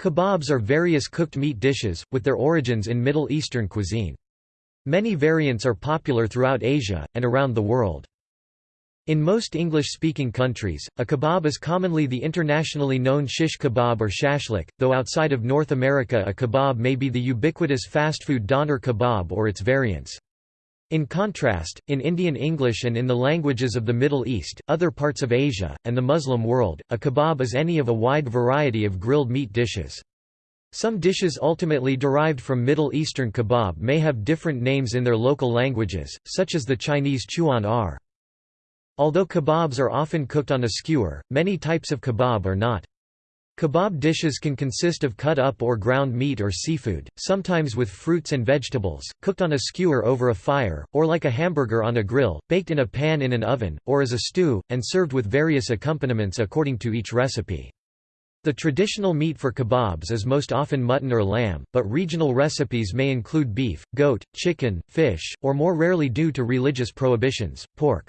Kebabs are various cooked meat dishes, with their origins in Middle Eastern cuisine. Many variants are popular throughout Asia, and around the world. In most English-speaking countries, a kebab is commonly the internationally known shish kebab or shashlik, though outside of North America a kebab may be the ubiquitous fast food doner kebab or its variants. In contrast, in Indian English and in the languages of the Middle East, other parts of Asia, and the Muslim world, a kebab is any of a wide variety of grilled meat dishes. Some dishes ultimately derived from Middle Eastern kebab may have different names in their local languages, such as the Chinese chuan ar. Although kebabs are often cooked on a skewer, many types of kebab are not. Kebab dishes can consist of cut-up or ground meat or seafood, sometimes with fruits and vegetables, cooked on a skewer over a fire, or like a hamburger on a grill, baked in a pan in an oven, or as a stew, and served with various accompaniments according to each recipe. The traditional meat for kebabs is most often mutton or lamb, but regional recipes may include beef, goat, chicken, fish, or more rarely due to religious prohibitions, pork.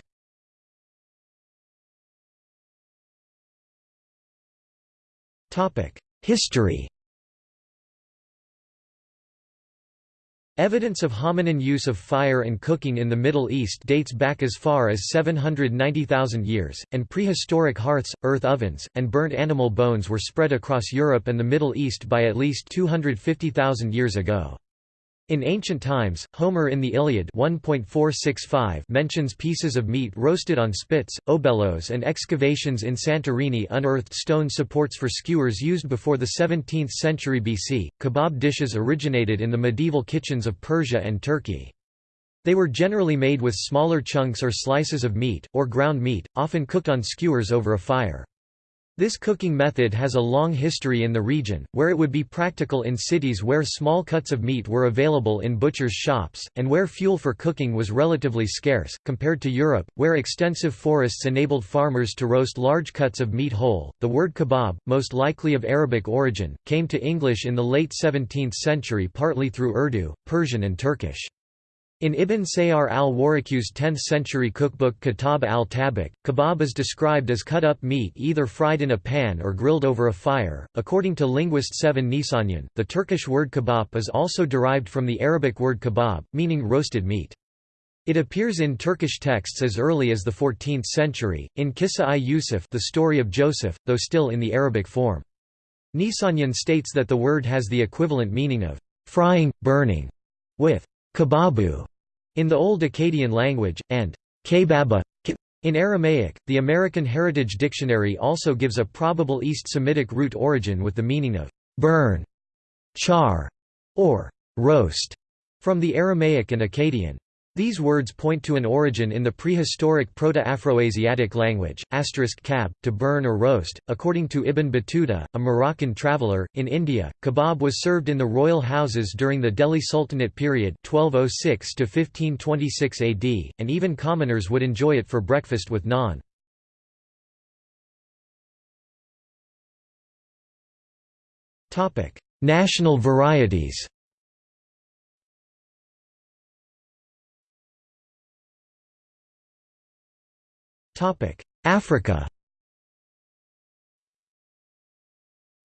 History Evidence of hominin use of fire and cooking in the Middle East dates back as far as 790,000 years, and prehistoric hearths, earth ovens, and burnt animal bones were spread across Europe and the Middle East by at least 250,000 years ago. In ancient times, Homer in the Iliad 1.465 mentions pieces of meat roasted on spits, obelos and excavations in Santorini unearthed stone supports for skewers used before the 17th century BC. Kebab dishes originated in the medieval kitchens of Persia and Turkey. They were generally made with smaller chunks or slices of meat, or ground meat, often cooked on skewers over a fire. This cooking method has a long history in the region, where it would be practical in cities where small cuts of meat were available in butchers' shops, and where fuel for cooking was relatively scarce, compared to Europe, where extensive forests enabled farmers to roast large cuts of meat whole. The word kebab, most likely of Arabic origin, came to English in the late 17th century partly through Urdu, Persian, and Turkish. In Ibn Sayyar al-Warraq's 10th-century cookbook Kitab al-Tabakh, kebab is described as cut-up meat either fried in a pan or grilled over a fire. According to linguist Sevan Nisanyan, the Turkish word kebab is also derived from the Arabic word kebab, meaning roasted meat. It appears in Turkish texts as early as the 14th century, in Kissa-i Yusuf the story of Joseph, though still in the Arabic form. Nisanyan states that the word has the equivalent meaning of frying, burning, with kababu in the Old Akkadian language, and kebaba in Aramaic. The American Heritage Dictionary also gives a probable East Semitic root origin with the meaning of burn, char, or roast, from the Aramaic and Akkadian. These words point to an origin in the prehistoric Proto-Afroasiatic language, kab, to burn or roast. According to Ibn Battuta, a Moroccan traveller, in India, kebab was served in the royal houses during the Delhi Sultanate period 1206 to 1526 AD, and even commoners would enjoy it for breakfast with naan. National varieties Africa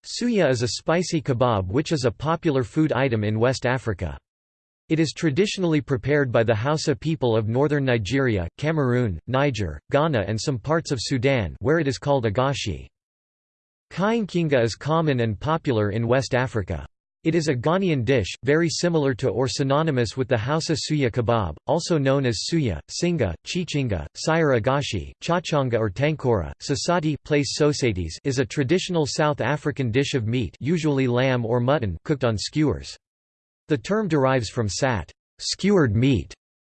Suya is a spicy kebab which is a popular food item in West Africa. It is traditionally prepared by the Hausa people of northern Nigeria, Cameroon, Niger, Ghana and some parts of Sudan where it is called agashi. Kainkinga is common and popular in West Africa. It is a Ghanaian dish, very similar to or synonymous with the Hausa suya kebab, also known as suya, singa, chichinga, sayur agashi, chachanga or tankora. Sasati is a traditional South African dish of meat usually lamb or mutton cooked on skewers. The term derives from sat skewered meat",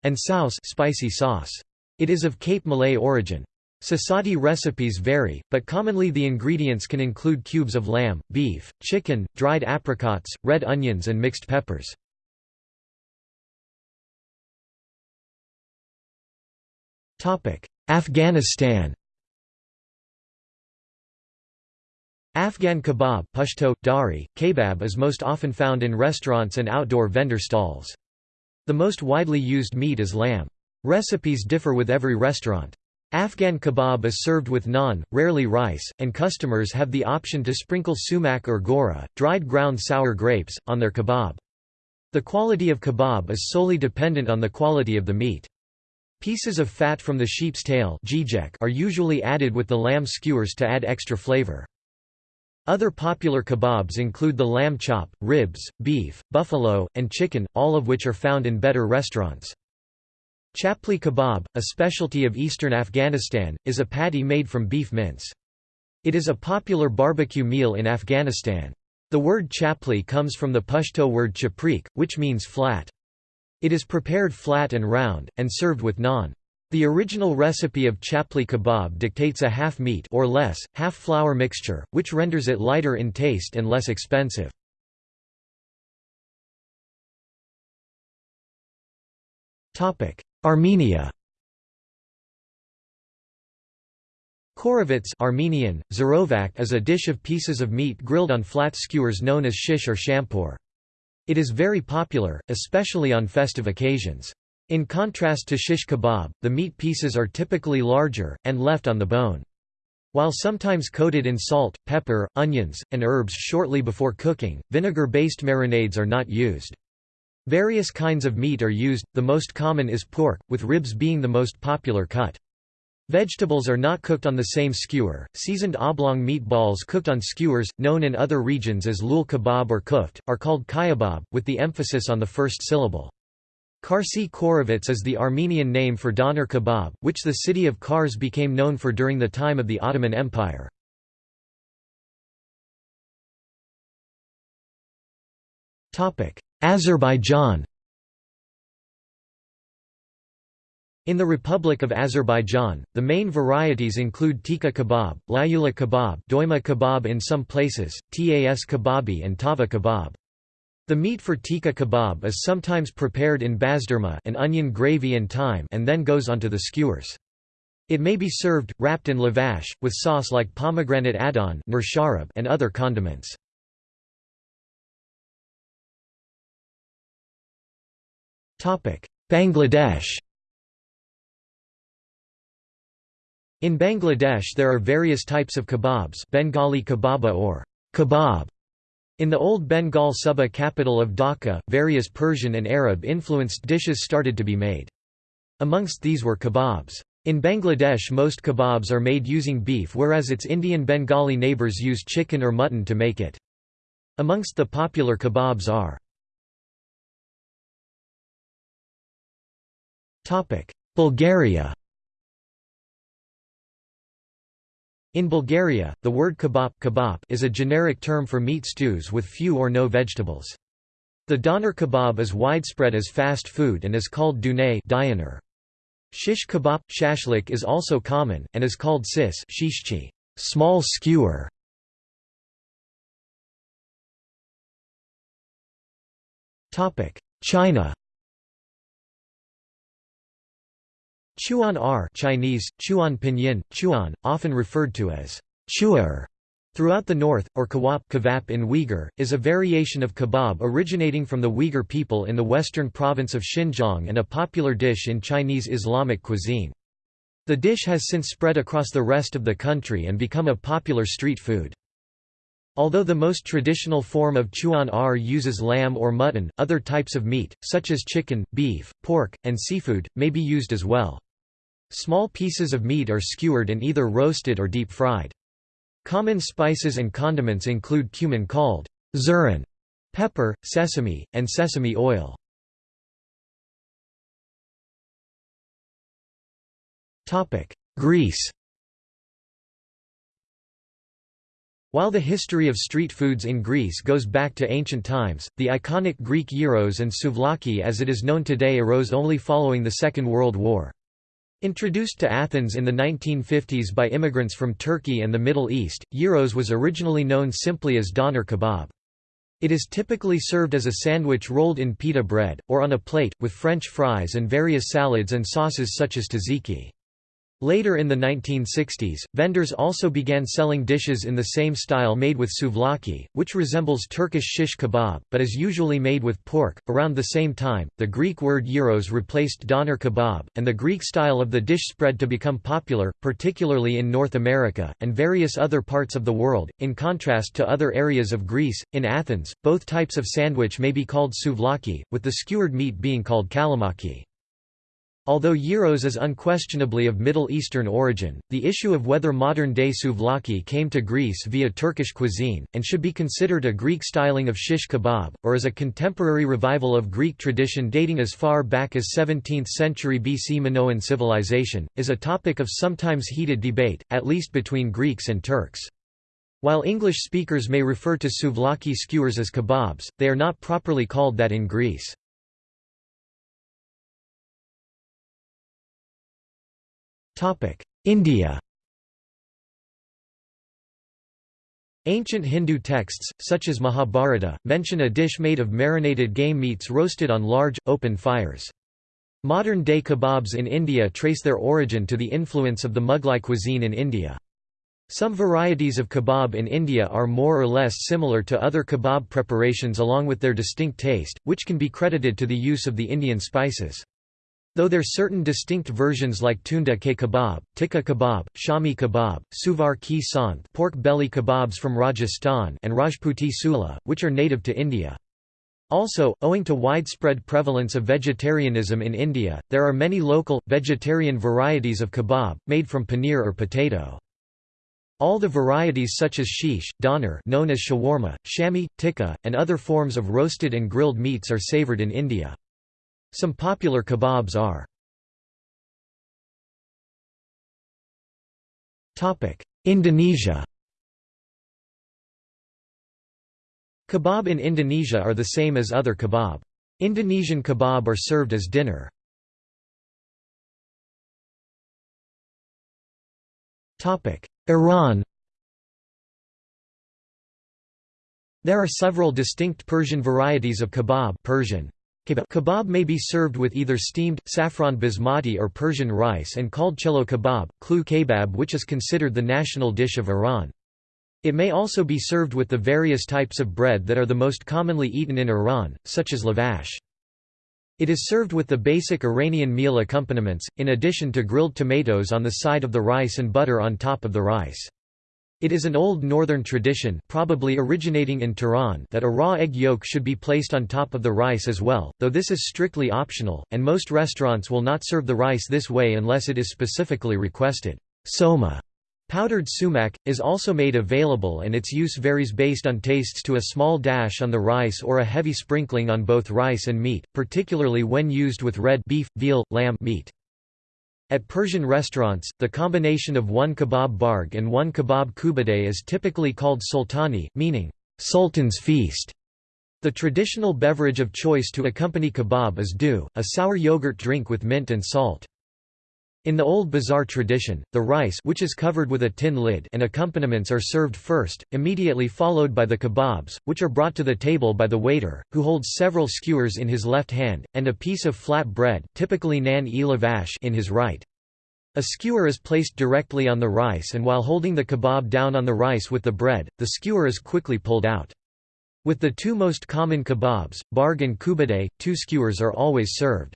and saus spicy sauce. It is of Cape Malay origin. Sasati recipes vary, but commonly the ingredients can include cubes of lamb, beef, chicken, dried apricots, red onions and mixed peppers. Afghanistan Afghan kebab Pashto, dari, kebab is most often found in restaurants and outdoor vendor stalls. The most widely used meat is lamb. Recipes differ with every restaurant. Afghan kebab is served with naan, rarely rice, and customers have the option to sprinkle sumac or gora, dried ground sour grapes, on their kebab. The quality of kebab is solely dependent on the quality of the meat. Pieces of fat from the sheep's tail are usually added with the lamb skewers to add extra flavor. Other popular kebabs include the lamb chop, ribs, beef, buffalo, and chicken, all of which are found in better restaurants. Chapli kebab, a specialty of eastern Afghanistan, is a patty made from beef mince. It is a popular barbecue meal in Afghanistan. The word chapli comes from the Pashto word chaprik, which means flat. It is prepared flat and round, and served with naan. The original recipe of chapli kebab dictates a half meat or less, half flour mixture, which renders it lighter in taste and less expensive. Armenia Khorovats Armenian, Zarovak is a dish of pieces of meat grilled on flat skewers known as shish or shampur. It is very popular, especially on festive occasions. In contrast to shish kebab, the meat pieces are typically larger, and left on the bone. While sometimes coated in salt, pepper, onions, and herbs shortly before cooking, vinegar-based marinades are not used. Various kinds of meat are used, the most common is pork, with ribs being the most popular cut. Vegetables are not cooked on the same skewer. Seasoned oblong meatballs cooked on skewers, known in other regions as lul kebab or kuft, are called kayabab, with the emphasis on the first syllable. Karsi Khorovats is the Armenian name for doner kebab, which the city of Kars became known for during the time of the Ottoman Empire. Azerbaijan In the Republic of Azerbaijan, the main varieties include tikka kebab, layula kebab doima kebab in some places, tas kebabi and tava kebab. The meat for tikka kebab is sometimes prepared in basdurma an onion gravy and thyme and then goes onto the skewers. It may be served, wrapped in lavash, with sauce like pomegranate adon and other condiments. Bangladesh In Bangladesh there are various types of kebabs Bengali kebaba or kebab. In the old Bengal Suba capital of Dhaka, various Persian and Arab-influenced dishes started to be made. Amongst these were kebabs. In Bangladesh most kebabs are made using beef whereas its Indian Bengali neighbours use chicken or mutton to make it. Amongst the popular kebabs are Bulgaria In Bulgaria, the word kebab, kebab is a generic term for meat stews with few or no vegetables. The doner kebab is widespread as fast food and is called dune diner. Shish kebab, shashlik is also common, and is called sis shishchi small skewer. China Chuan R Chinese, Chuan Pinyin, Chuan, often referred to as chuar throughout the north, or kawap kavap in Uyghur, is a variation of kebab originating from the Uyghur people in the western province of Xinjiang and a popular dish in Chinese Islamic cuisine. The dish has since spread across the rest of the country and become a popular street food. Although the most traditional form of chuan r uses lamb or mutton, other types of meat, such as chicken, beef, pork, and seafood, may be used as well. Small pieces of meat are skewered and either roasted or deep fried. Common spices and condiments include cumin called zuran, pepper, sesame, and sesame oil. Greece While the history of street foods in Greece goes back to ancient times, the iconic Greek gyros and souvlaki as it is known today arose only following the Second World War. Introduced to Athens in the 1950s by immigrants from Turkey and the Middle East, gyros was originally known simply as doner kebab. It is typically served as a sandwich rolled in pita bread, or on a plate, with French fries and various salads and sauces such as tzatziki. Later in the 1960s, vendors also began selling dishes in the same style made with souvlaki, which resembles Turkish shish kebab, but is usually made with pork. Around the same time, the Greek word gyros replaced doner kebab, and the Greek style of the dish spread to become popular, particularly in North America, and various other parts of the world. In contrast to other areas of Greece, in Athens, both types of sandwich may be called souvlaki, with the skewered meat being called kalamaki. Although gyros is unquestionably of Middle Eastern origin, the issue of whether modern-day souvlaki came to Greece via Turkish cuisine, and should be considered a Greek styling of shish kebab, or as a contemporary revival of Greek tradition dating as far back as 17th century BC Minoan civilization, is a topic of sometimes heated debate, at least between Greeks and Turks. While English speakers may refer to souvlaki skewers as kebabs, they are not properly called that in Greece. India Ancient Hindu texts, such as Mahabharata, mention a dish made of marinated game meats roasted on large, open fires. Modern-day kebabs in India trace their origin to the influence of the Mughlai cuisine in India. Some varieties of kebab in India are more or less similar to other kebab preparations along with their distinct taste, which can be credited to the use of the Indian spices. Though there are certain distinct versions like tunda ke kebab, tikka kebab, shami kebab, suvar ki santh pork belly kebabs from Rajasthan and Rajputi sula, which are native to India. Also, owing to widespread prevalence of vegetarianism in India, there are many local, vegetarian varieties of kebab, made from paneer or potato. All the varieties such as shish, doner known as shawarma, shami, tikka, and other forms of roasted and grilled meats are savoured in India. Some popular kebabs are. Indonesia. Kebab in Indonesia are the same as other kebab. Indonesian kebab are served as dinner. Iran. There are several distinct Persian varieties of kebab. Persian, Kebab may be served with either steamed, saffron basmati or Persian rice and called chelo kebab, klu kebab which is considered the national dish of Iran. It may also be served with the various types of bread that are the most commonly eaten in Iran, such as lavash. It is served with the basic Iranian meal accompaniments, in addition to grilled tomatoes on the side of the rice and butter on top of the rice. It is an old northern tradition probably originating in Tehran that a raw egg yolk should be placed on top of the rice as well, though this is strictly optional, and most restaurants will not serve the rice this way unless it is specifically requested. Soma Powdered sumac, is also made available and its use varies based on tastes to a small dash on the rice or a heavy sprinkling on both rice and meat, particularly when used with red beef, veal, lamb meat. At Persian restaurants, the combination of one kebab barg and one kebab kubadeh is typically called sultani, meaning, sultan's feast. The traditional beverage of choice to accompany kebab is dhu, a sour yogurt drink with mint and salt. In the old bazaar tradition, the rice which is covered with a tin lid and accompaniments are served first, immediately followed by the kebabs, which are brought to the table by the waiter, who holds several skewers in his left hand, and a piece of flat bread typically nan e lavash in his right. A skewer is placed directly on the rice and while holding the kebab down on the rice with the bread, the skewer is quickly pulled out. With the two most common kebabs, barg and kubadeh, two skewers are always served.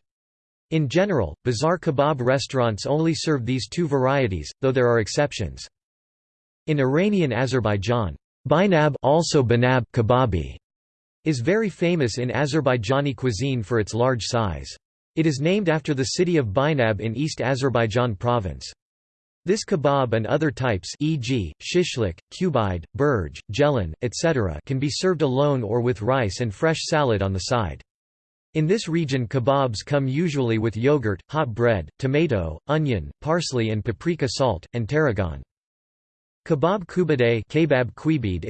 In general, bazaar kebab restaurants only serve these two varieties, though there are exceptions. In Iranian Azerbaijan, binab also banab kebabi is very famous in Azerbaijani cuisine for its large size. It is named after the city of Binab in East Azerbaijan province. This kebab and other types e.g., shishlik, kubide, burj, jelan, etc. can be served alone or with rice and fresh salad on the side. In this region kebabs come usually with yogurt, hot bread, tomato, onion, parsley and paprika salt, and tarragon. Kebab kubadeh kebab quibid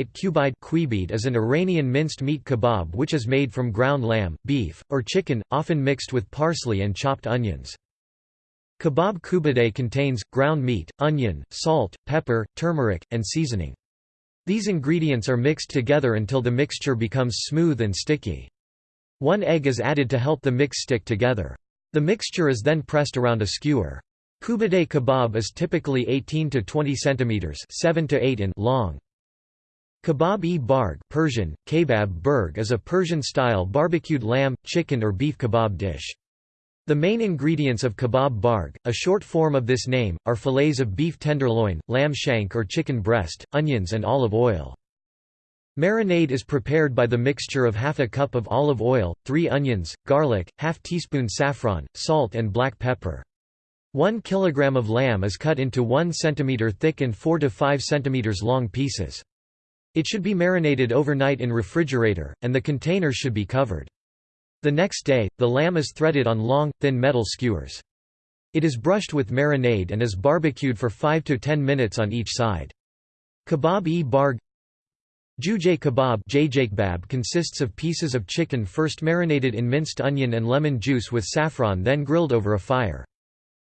kubide is an Iranian minced meat kebab which is made from ground lamb, beef, or chicken, often mixed with parsley and chopped onions. Kebab kubadeh contains, ground meat, onion, salt, pepper, turmeric, and seasoning. These ingredients are mixed together until the mixture becomes smooth and sticky. One egg is added to help the mix stick together. The mixture is then pressed around a skewer. Kubade kebab is typically 18 to 20 centimeters, 7 to 8 in long. Kebab-e-barg Persian, kebab burg is a Persian-style barbecued lamb, chicken or beef kebab dish. The main ingredients of kebab barg, a short form of this name, are fillets of beef tenderloin, lamb shank or chicken breast, onions and olive oil. Marinade is prepared by the mixture of half a cup of olive oil, three onions, garlic, half teaspoon saffron, salt and black pepper. 1 kilogram of lamb is cut into 1 cm thick and 4 to 5 cm long pieces. It should be marinated overnight in refrigerator, and the container should be covered. The next day, the lamb is threaded on long, thin metal skewers. It is brushed with marinade and is barbecued for 5 to 10 minutes on each side. Kebab-e-barg Jujay kebab consists of pieces of chicken first marinated in minced onion and lemon juice with saffron then grilled over a fire.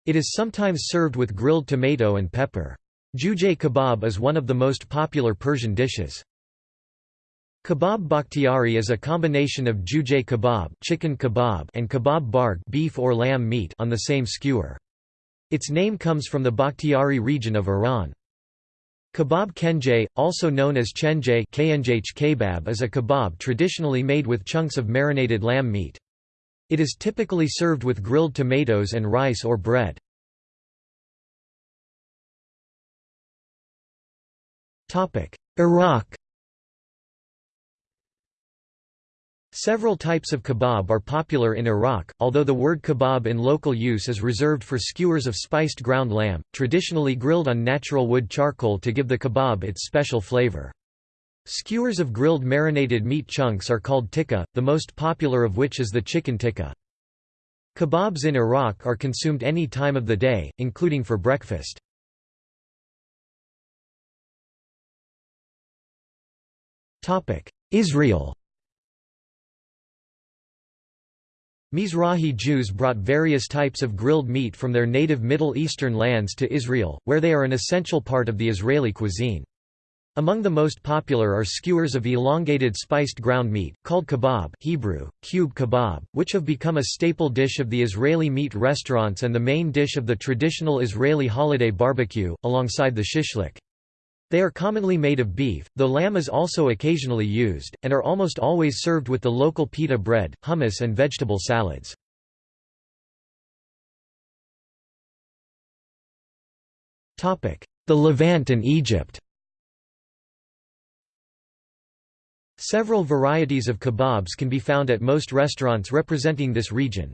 It is sometimes served with grilled tomato and pepper. Jujay kebab is one of the most popular Persian dishes. Kebab bakhtiari is a combination of jujay kebab, chicken kebab and kebab barg beef or lamb meat on the same skewer. Its name comes from the Bakhtiari region of Iran. Kebab kenjay, also known as chenjay kebab is a kebab traditionally made with chunks of marinated lamb meat. It is typically served with grilled tomatoes and rice or bread. Iraq Several types of kebab are popular in Iraq, although the word kebab in local use is reserved for skewers of spiced ground lamb, traditionally grilled on natural wood charcoal to give the kebab its special flavor. Skewers of grilled marinated meat chunks are called tikka, the most popular of which is the chicken tikka. Kebabs in Iraq are consumed any time of the day, including for breakfast. Israel Mizrahi Jews brought various types of grilled meat from their native Middle Eastern lands to Israel, where they are an essential part of the Israeli cuisine. Among the most popular are skewers of elongated spiced ground meat, called kebab Hebrew, cube kebab, which have become a staple dish of the Israeli meat restaurants and the main dish of the traditional Israeli holiday barbecue, alongside the shishlik. They are commonly made of beef, though lamb is also occasionally used, and are almost always served with the local pita bread, hummus and vegetable salads. The Levant and Egypt Several varieties of kebabs can be found at most restaurants representing this region.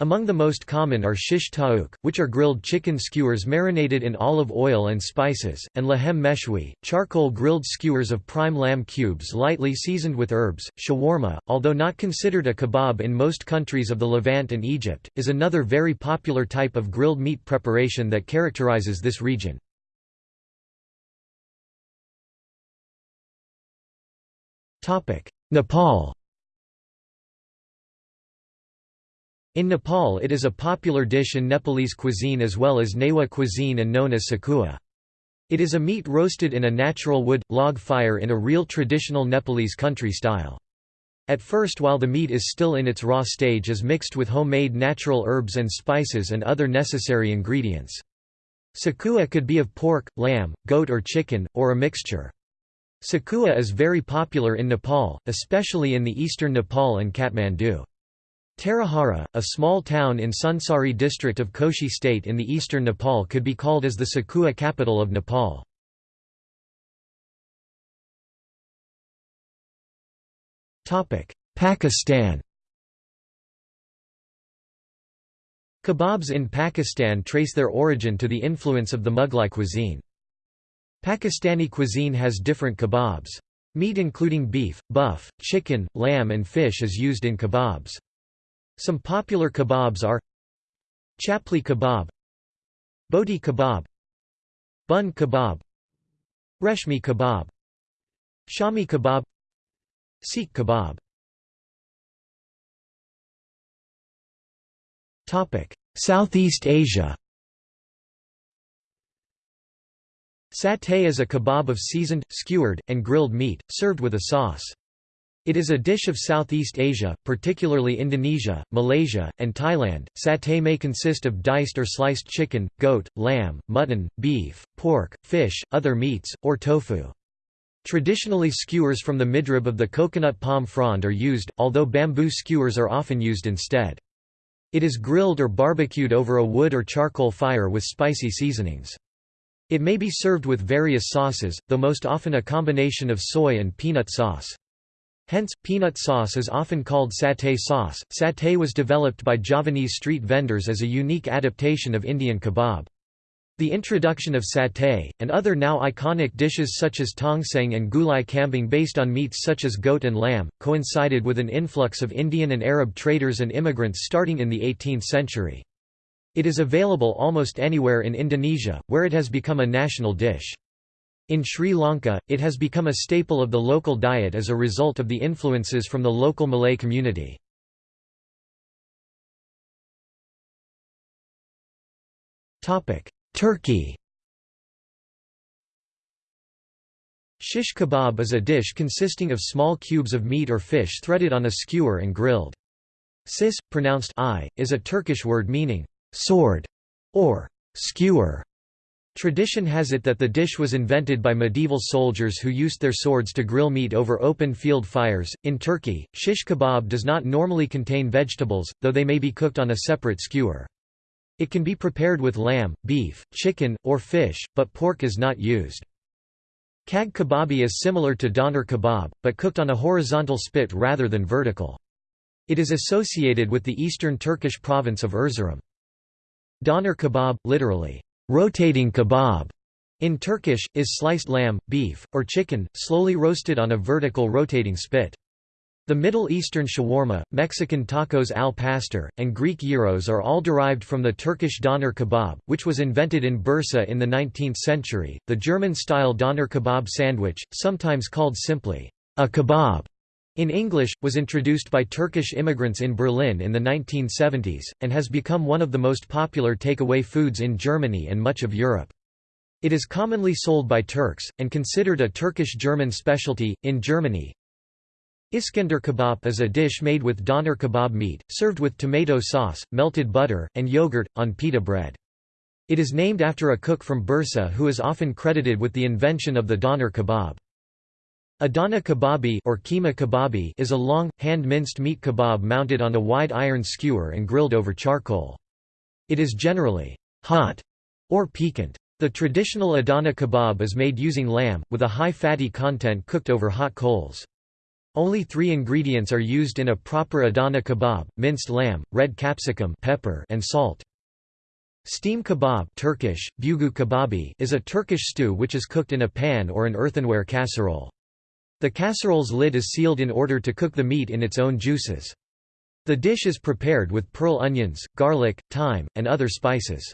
Among the most common are shish taouk, which are grilled chicken skewers marinated in olive oil and spices, and lahem meshwi, charcoal grilled skewers of prime lamb cubes lightly seasoned with herbs. Shawarma, although not considered a kebab in most countries of the Levant and Egypt, is another very popular type of grilled meat preparation that characterizes this region. Nepal In Nepal it is a popular dish in Nepalese cuisine as well as Newa cuisine and known as sakua. It is a meat roasted in a natural wood, log fire in a real traditional Nepalese country style. At first while the meat is still in its raw stage is mixed with homemade natural herbs and spices and other necessary ingredients. Sakua could be of pork, lamb, goat or chicken, or a mixture. Sakua is very popular in Nepal, especially in the eastern Nepal and Kathmandu. Tarahara, a small town in Sunsari district of Koshi state in the eastern Nepal could be called as the Sakua capital of Nepal. Pakistan Kebabs in Pakistan trace their origin to the influence of the Mughlai cuisine. Pakistani cuisine has different kebabs. Meat including beef, buff, chicken, lamb and fish is used in kebabs. Some popular kebabs are Chapli kebab Boti kebab Bun kebab Reshmi kebab Shami kebab Seekh kebab Southeast Asia Satay is a kebab of seasoned, skewered, and grilled meat, served with a sauce. It is a dish of Southeast Asia, particularly Indonesia, Malaysia, and Thailand. Satay may consist of diced or sliced chicken, goat, lamb, mutton, beef, pork, fish, other meats, or tofu. Traditionally skewers from the midrib of the coconut palm frond are used, although bamboo skewers are often used instead. It is grilled or barbecued over a wood or charcoal fire with spicy seasonings. It may be served with various sauces, though most often a combination of soy and peanut sauce. Hence, peanut sauce is often called satay sauce. Satay was developed by Javanese street vendors as a unique adaptation of Indian kebab. The introduction of satay, and other now iconic dishes such as tongseng and gulai kambing based on meats such as goat and lamb, coincided with an influx of Indian and Arab traders and immigrants starting in the 18th century. It is available almost anywhere in Indonesia, where it has become a national dish. In Sri Lanka, it has become a staple of the local diet as a result of the influences from the local Malay community. Turkey Shish kebab is a dish consisting of small cubes of meat or fish threaded on a skewer and grilled. Sis, pronounced I, is a Turkish word meaning sword or skewer. Tradition has it that the dish was invented by medieval soldiers who used their swords to grill meat over open field fires. In Turkey, shish kebab does not normally contain vegetables, though they may be cooked on a separate skewer. It can be prepared with lamb, beef, chicken, or fish, but pork is not used. Kag kebabi is similar to doner kebab, but cooked on a horizontal spit rather than vertical. It is associated with the eastern Turkish province of Erzurum. Doner kebab, literally, Rotating kebab in Turkish, is sliced lamb, beef, or chicken, slowly roasted on a vertical rotating spit. The Middle Eastern shawarma, Mexican tacos al pastor, and Greek gyros are all derived from the Turkish doner kebab, which was invented in Bursa in the 19th century. The German-style doner kebab sandwich, sometimes called simply a kebab, in English, was introduced by Turkish immigrants in Berlin in the 1970s, and has become one of the most popular takeaway foods in Germany and much of Europe. It is commonly sold by Turks, and considered a Turkish-German specialty. In Germany, Iskender kebab is a dish made with doner kebab meat, served with tomato sauce, melted butter, and yogurt, on pita bread. It is named after a cook from Bursa who is often credited with the invention of the doner kebab. Adana kebabi or keema kebabi is a long, hand-minced meat kebab mounted on a wide iron skewer and grilled over charcoal. It is generally hot or piquant. The traditional Adana kebab is made using lamb, with a high fatty content cooked over hot coals. Only three ingredients are used in a proper Adana kebab, minced lamb, red capsicum pepper and salt. Steam kebab Turkish, bugu kebabi is a Turkish stew which is cooked in a pan or an earthenware casserole. The casserole's lid is sealed in order to cook the meat in its own juices. The dish is prepared with pearl onions, garlic, thyme, and other spices.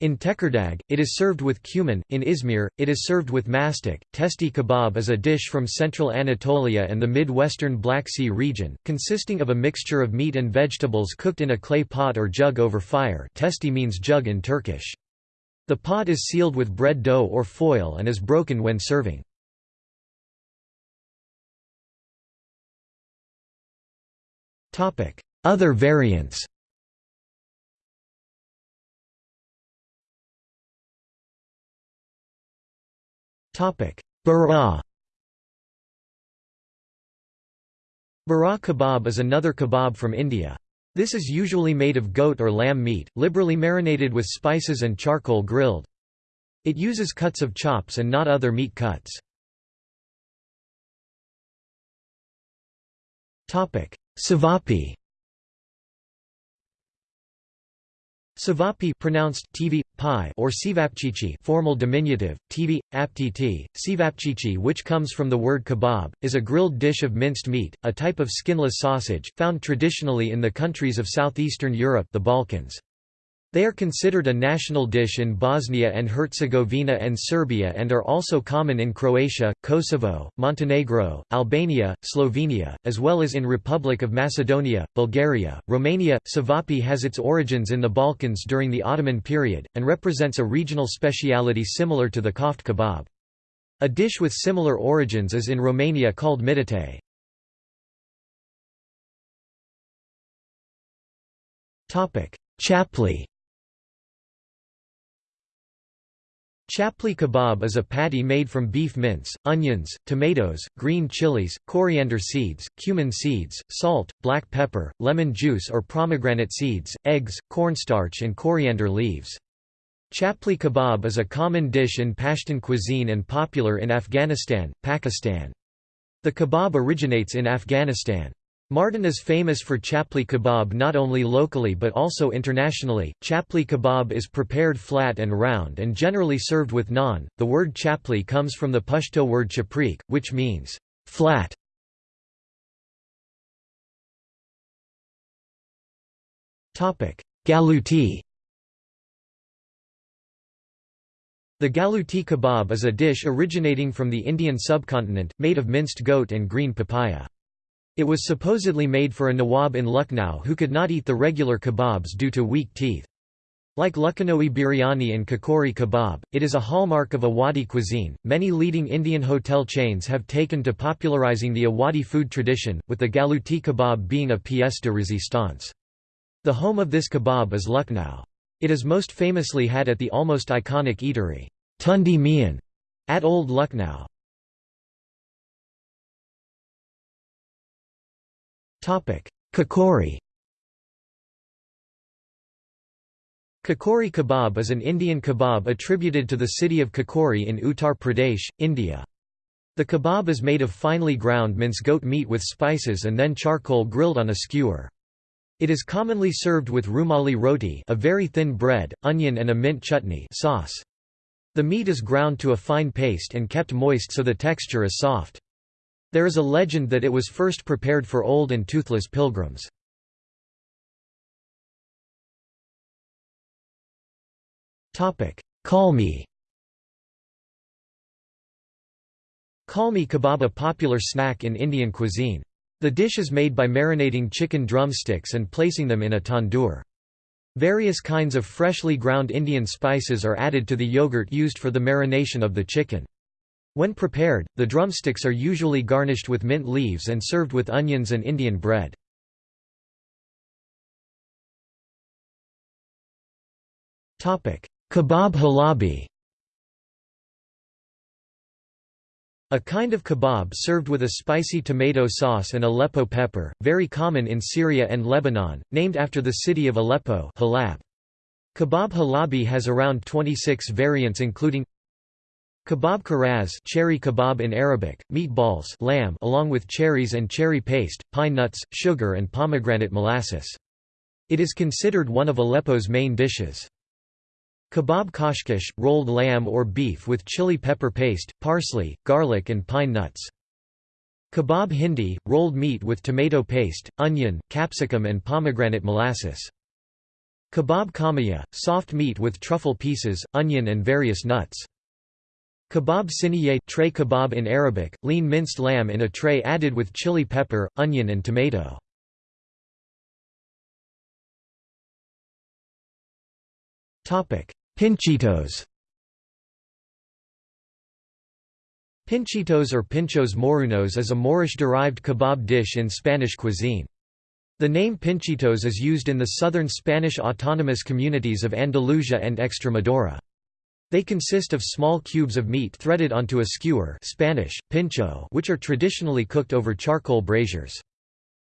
In Tekirdağ, it is served with cumin, in Izmir, it is served with mastic. Testi kebab is a dish from central Anatolia and the mid-western Black Sea region, consisting of a mixture of meat and vegetables cooked in a clay pot or jug over fire testi means jug in Turkish. The pot is sealed with bread dough or foil and is broken when serving. Other variants Bara Bara kebab is another kebab from India. This is usually made of goat or lamb meat, liberally marinated with spices and charcoal grilled. It uses cuts of chops and not other meat cuts. Savapi Savapi pronounced TV, pi or sivapchichi formal diminutive, TV, aptiti, sivapchichi which comes from the word kebab, is a grilled dish of minced meat, a type of skinless sausage, found traditionally in the countries of southeastern Europe the Balkans. They are considered a national dish in Bosnia and Herzegovina and Serbia and are also common in Croatia, Kosovo, Montenegro, Albania, Slovenia, as well as in Republic of Macedonia, Bulgaria, Romania. Savapi has its origins in the Balkans during the Ottoman period, and represents a regional speciality similar to the koft kebab. A dish with similar origins is in Romania called midite. Chapli Chapli kebab is a patty made from beef mince, onions, tomatoes, green chilies, coriander seeds, cumin seeds, salt, black pepper, lemon juice or pomegranate seeds, eggs, cornstarch and coriander leaves. Chapli kebab is a common dish in Pashtun cuisine and popular in Afghanistan, Pakistan. The kebab originates in Afghanistan. Mardan is famous for chapli kebab not only locally but also internationally. Chapli kebab is prepared flat and round and generally served with naan. The word chapli comes from the Pashto word chaprik, which means flat. Topic: Galuti. The galuti kebab is a dish originating from the Indian subcontinent, made of minced goat and green papaya. It was supposedly made for a Nawab in Lucknow who could not eat the regular kebabs due to weak teeth. Like Lucknowi biryani and kakori kebab, it is a hallmark of Awadhi cuisine. Many leading Indian hotel chains have taken to popularizing the Awadhi food tradition, with the galuti kebab being a pièce de résistance. The home of this kebab is Lucknow. It is most famously had at the almost iconic eatery, Tundi Mian, at Old Lucknow. Kakori Kakori kebab is an Indian kebab attributed to the city of Kakori in Uttar Pradesh, India. The kebab is made of finely ground mince goat meat with spices and then charcoal grilled on a skewer. It is commonly served with rumali roti a very thin bread, onion and a mint chutney sauce. The meat is ground to a fine paste and kept moist so the texture is soft. There is a legend that it was first prepared for old and toothless pilgrims. Kalmi Kalmi kebab a popular snack in Indian cuisine. The dish is made by marinating chicken drumsticks and placing them in a tandoor. Various kinds of freshly ground Indian spices are added to the yogurt used for the marination of the chicken. When prepared, the drumsticks are usually garnished with mint leaves and served with onions and Indian bread. Kebab halabi A kind of kebab served with a spicy tomato sauce and Aleppo pepper, very common in Syria and Lebanon, named after the city of Aleppo Halab. Kebab halabi has around 26 variants including Kebab karaz cherry kebab in Arabic, meatballs lamb along with cherries and cherry paste, pine nuts, sugar and pomegranate molasses. It is considered one of Aleppo's main dishes. Kebab kashkash, rolled lamb or beef with chili pepper paste, parsley, garlic and pine nuts. Kebab hindi, rolled meat with tomato paste, onion, capsicum and pomegranate molasses. Kebab kamaya, soft meat with truffle pieces, onion and various nuts. Kebab siniye tray kebab in Arabic, lean minced lamb in a tray added with chili pepper, onion and tomato. Pinchitos Pinchitos or pinchos morunos is a Moorish-derived kebab dish in Spanish cuisine. The name pinchitos is used in the southern Spanish autonomous communities of Andalusia and Extremadura. They consist of small cubes of meat threaded onto a skewer Spanish, pincho which are traditionally cooked over charcoal braziers.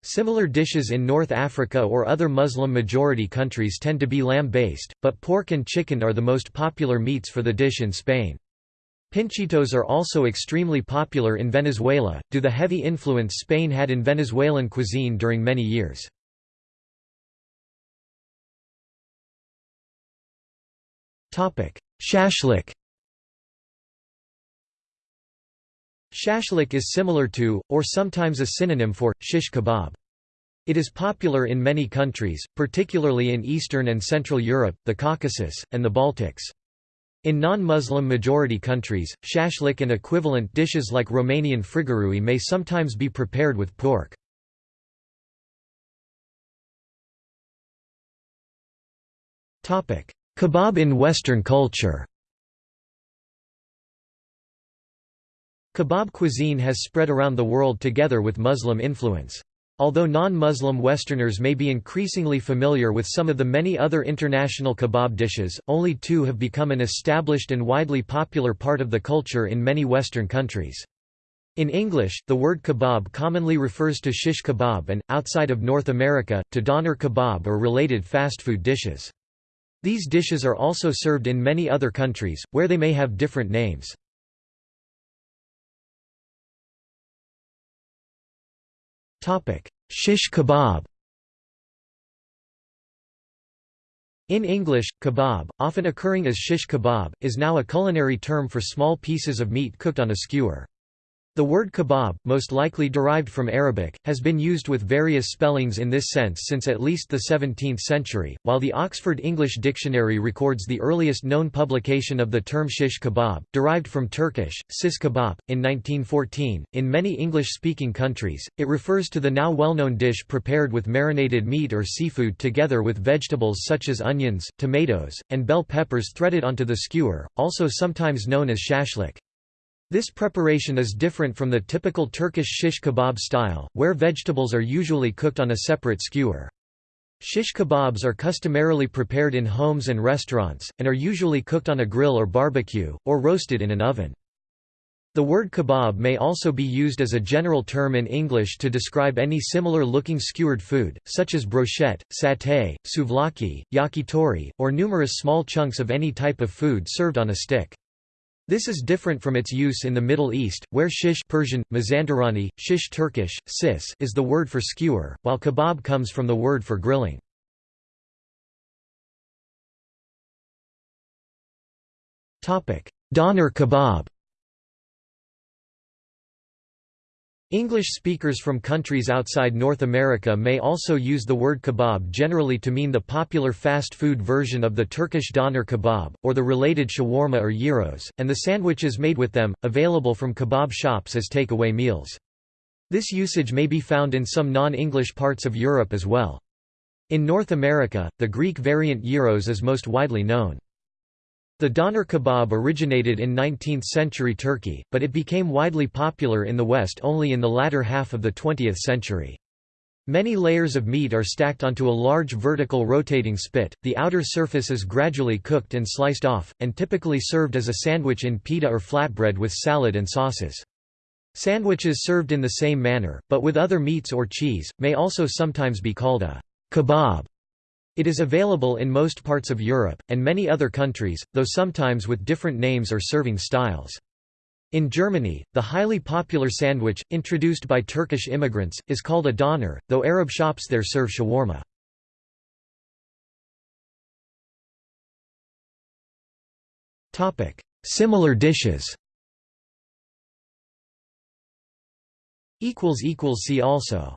Similar dishes in North Africa or other Muslim-majority countries tend to be lamb-based, but pork and chicken are the most popular meats for the dish in Spain. Pinchitos are also extremely popular in Venezuela, due to the heavy influence Spain had in Venezuelan cuisine during many years. Shashlik Shashlik is similar to, or sometimes a synonym for, shish kebab. It is popular in many countries, particularly in Eastern and Central Europe, the Caucasus, and the Baltics. In non-Muslim majority countries, shashlik and equivalent dishes like Romanian frigărui may sometimes be prepared with pork. Kebab in Western culture Kebab cuisine has spread around the world together with Muslim influence. Although non-Muslim Westerners may be increasingly familiar with some of the many other international kebab dishes, only two have become an established and widely popular part of the culture in many Western countries. In English, the word kebab commonly refers to shish kebab and, outside of North America, to doner kebab or related fast food dishes. These dishes are also served in many other countries, where they may have different names. Shish kebab In English, kebab, often occurring as shish kebab, is now a culinary term for small pieces of meat cooked on a skewer. The word kebab, most likely derived from Arabic, has been used with various spellings in this sense since at least the 17th century, while the Oxford English Dictionary records the earliest known publication of the term shish kebab, derived from Turkish, sis kebab, in 1914. In many English-speaking countries, it refers to the now well-known dish prepared with marinated meat or seafood together with vegetables such as onions, tomatoes, and bell peppers threaded onto the skewer, also sometimes known as shashlik. This preparation is different from the typical Turkish shish kebab style, where vegetables are usually cooked on a separate skewer. Shish kebabs are customarily prepared in homes and restaurants, and are usually cooked on a grill or barbecue, or roasted in an oven. The word kebab may also be used as a general term in English to describe any similar-looking skewered food, such as brochette, satay, souvlaki, yakitori, or numerous small chunks of any type of food served on a stick. This is different from its use in the Middle East, where shish Persian, mazandarani, shish Turkish, sis is the word for skewer, while kebab comes from the word for grilling. Doner kebab English speakers from countries outside North America may also use the word kebab generally to mean the popular fast food version of the Turkish doner kebab, or the related shawarma or gyros, and the sandwiches made with them, available from kebab shops as take-away meals. This usage may be found in some non-English parts of Europe as well. In North America, the Greek variant gyros is most widely known. The doner kebab originated in 19th-century Turkey, but it became widely popular in the West only in the latter half of the 20th century. Many layers of meat are stacked onto a large vertical rotating spit, the outer surface is gradually cooked and sliced off, and typically served as a sandwich in pita or flatbread with salad and sauces. Sandwiches served in the same manner, but with other meats or cheese, may also sometimes be called a kebab. It is available in most parts of Europe, and many other countries, though sometimes with different names or serving styles. In Germany, the highly popular sandwich, introduced by Turkish immigrants, is called a doner, though Arab shops there serve shawarma. Similar dishes See also